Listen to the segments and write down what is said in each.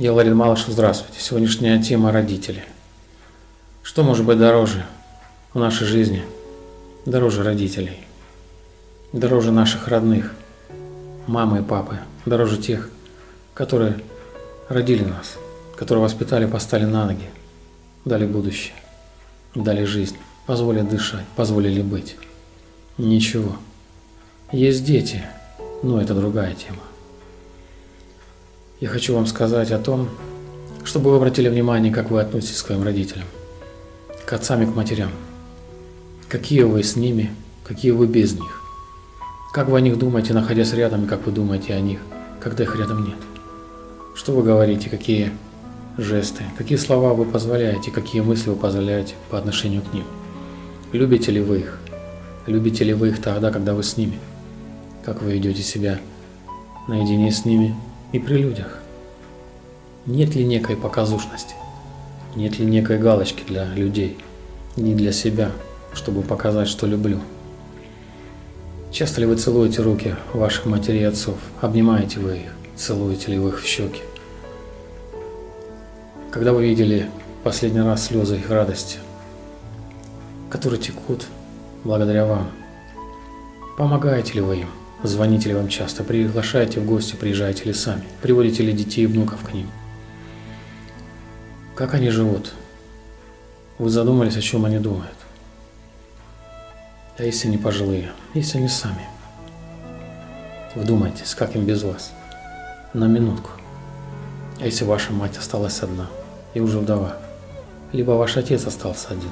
Я Ларин Малышев, здравствуйте. Сегодняшняя тема – родители. Что может быть дороже в нашей жизни? Дороже родителей. Дороже наших родных, мамы и папы. Дороже тех, которые родили нас, которые воспитали, поставили на ноги, дали будущее, дали жизнь, позволили дышать, позволили быть. Ничего. Есть дети, но это другая тема. Я хочу вам сказать о том, чтобы вы обратили внимание, как вы относитесь к своим родителям, к отцам и к матерям. Какие вы с ними, какие вы без них. Как вы о них думаете, находясь рядом, и как вы думаете о них, когда их рядом нет. Что вы говорите, какие жесты, какие слова вы позволяете, какие мысли вы позволяете по отношению к ним. Любите ли вы их? Любите ли вы их тогда, когда вы с ними? Как вы ведете себя наедине с ними и при людях? Нет ли некой показушности? Нет ли некой галочки для людей, не для себя, чтобы показать, что люблю? Часто ли вы целуете руки ваших матерей и отцов? Обнимаете вы их? Целуете ли вы их в щеки? Когда вы видели последний раз слезы их радости, которые текут благодаря вам? Помогаете ли вы им? Звоните ли вам часто, приглашаете в гости, приезжаете ли сами, приводите ли детей и внуков к ним? Как они живут? Вы задумались, о чем они думают? А если не пожилые, если они сами? Вдумайтесь, как им без вас? На минутку. А если ваша мать осталась одна и уже вдова? Либо ваш отец остался один,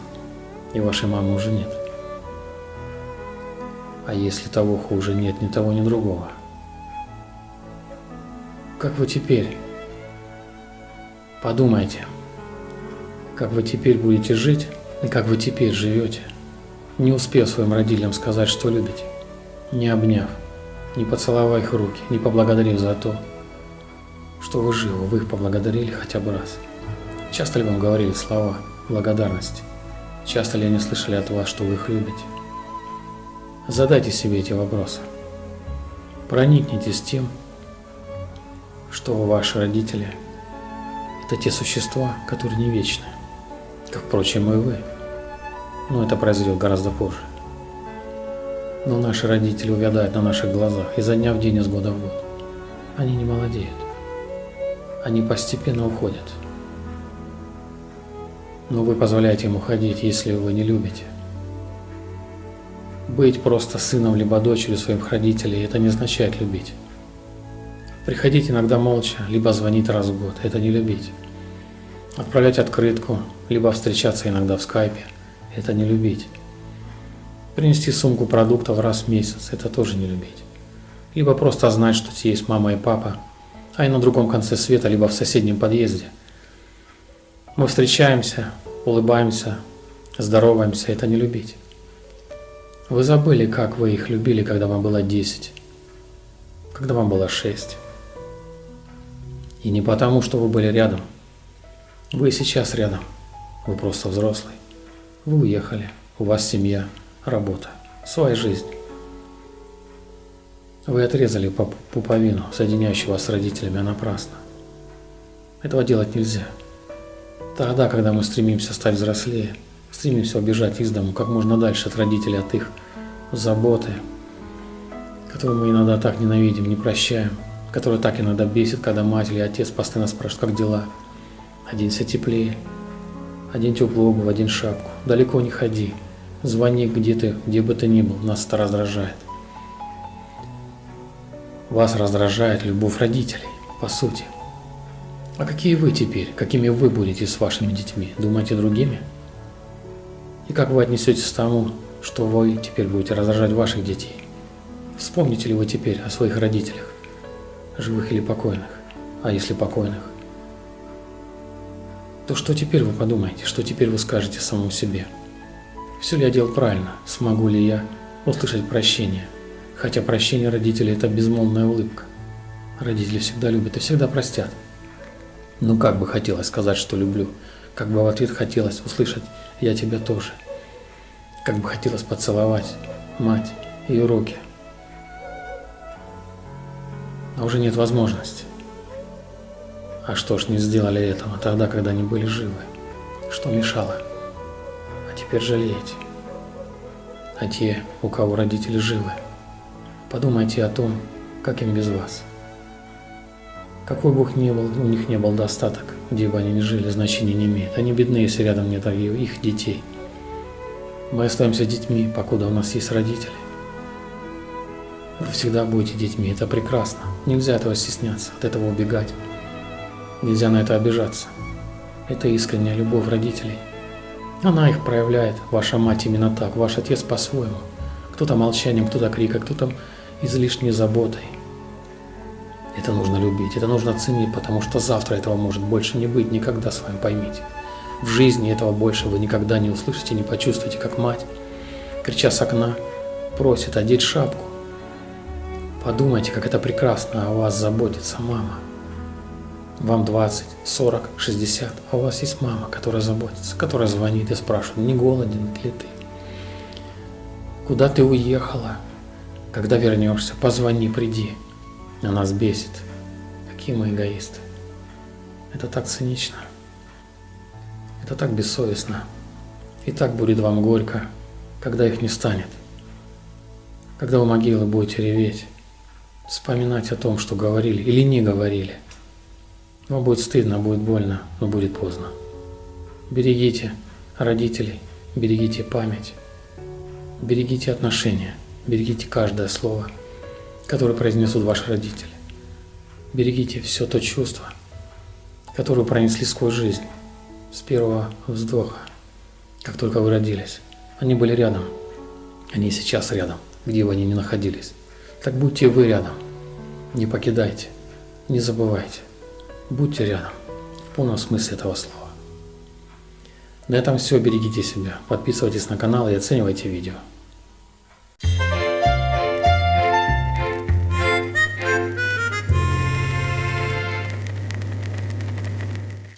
и вашей мамы уже нет? А если того хуже нет ни того, ни другого? Как вы теперь? Подумайте, как вы теперь будете жить и как вы теперь живете, не успев своим родителям сказать, что любите, не обняв, не поцеловав их руки, не поблагодарив за то, что вы живы, вы их поблагодарили хотя бы раз. Часто ли вам говорили слова благодарности? Часто ли они слышали от вас, что вы их любите? Задайте себе эти вопросы. Проникнитесь тем, что ваши родители – это те существа, которые не вечны, как, впрочем, и вы. Но это произойдет гораздо позже. Но наши родители увядают на наших глазах изо дня в день, из года в год. Они не молодеют. Они постепенно уходят. Но вы позволяете им уходить, если вы не любите – быть просто сыном либо дочерью своих родителей – это не означает любить. Приходить иногда молча, либо звонить раз в год – это не любить. Отправлять открытку, либо встречаться иногда в скайпе – это не любить. Принести сумку продуктов раз в месяц – это тоже не любить. Либо просто знать, что тебе есть мама и папа, а и на другом конце света, либо в соседнем подъезде. Мы встречаемся, улыбаемся, здороваемся – это не любить. Вы забыли, как вы их любили, когда вам было 10, когда вам было 6. И не потому, что вы были рядом. Вы сейчас рядом. Вы просто взрослый. Вы уехали. У вас семья, работа, своя жизнь. Вы отрезали пуповину, соединяющую вас с родителями, напрасно. Этого делать нельзя. Тогда, когда мы стремимся стать взрослее – Стремимся убежать из дому как можно дальше от родителей, от их заботы, которую мы иногда так ненавидим, не прощаем, которая так иногда бесит, когда мать или отец постоянно спрашивают, как дела. Оденься теплее, одень теплую обувь, одень шапку, далеко не ходи, звони где ты, где бы ты ни был, нас это раздражает. Вас раздражает любовь родителей, по сути. А какие вы теперь, какими вы будете с вашими детьми? Думаете другими? И как вы отнесетесь к тому, что вы теперь будете раздражать ваших детей? Вспомните ли вы теперь о своих родителях, живых или покойных? А если покойных? То что теперь вы подумаете, что теперь вы скажете самому себе? Все ли я делал правильно? Смогу ли я услышать прощение? Хотя прощение родителей – это безмолвная улыбка. Родители всегда любят и всегда простят. Ну как бы хотелось сказать, что люблю – как бы в ответ хотелось услышать «я тебя тоже». Как бы хотелось поцеловать мать, ее руки. А уже нет возможности. А что ж не сделали этого тогда, когда они были живы? Что мешало? А теперь жалеете. А те, у кого родители живы, подумайте о том, как им без вас. Какой бы ни был, у них не был достаток, где бы они ни жили, значения не имеет. Они бедны, если рядом нет их детей. Мы остаемся детьми, покуда у нас есть родители. Вы всегда будете детьми, это прекрасно. Нельзя этого стесняться, от этого убегать. Нельзя на это обижаться. Это искренняя любовь родителей. Она их проявляет, ваша мать именно так, ваш отец по-своему. Кто-то молчанием, кто-то криком, кто-то излишней заботой. Это нужно любить, это нужно ценить, потому что завтра этого может больше не быть никогда с вами, поймите. В жизни этого больше вы никогда не услышите, не почувствуете, как мать, крича с окна, просит одеть шапку. Подумайте, как это прекрасно, о вас заботится мама. Вам 20, 40, 60, а у вас есть мама, которая заботится, которая звонит и спрашивает, не голоден ли ты? Куда ты уехала? Когда вернешься, позвони, приди. А нас бесит. Какие мы эгоисты. Это так цинично. Это так бессовестно. И так будет вам горько, когда их не станет. Когда у могилы будете реветь, вспоминать о том, что говорили или не говорили. Вам будет стыдно, будет больно, но будет поздно. Берегите родителей, берегите память, берегите отношения, берегите каждое слово, которое произнесут ваши родители. Берегите все то чувство, которое пронесли сквозь жизнь с первого вздоха, как только вы родились. Они были рядом. Они сейчас рядом, где бы они ни находились. Так будьте вы рядом. Не покидайте, не забывайте. Будьте рядом, в полном смысле этого слова. На этом все. Берегите себя. Подписывайтесь на канал и оценивайте видео.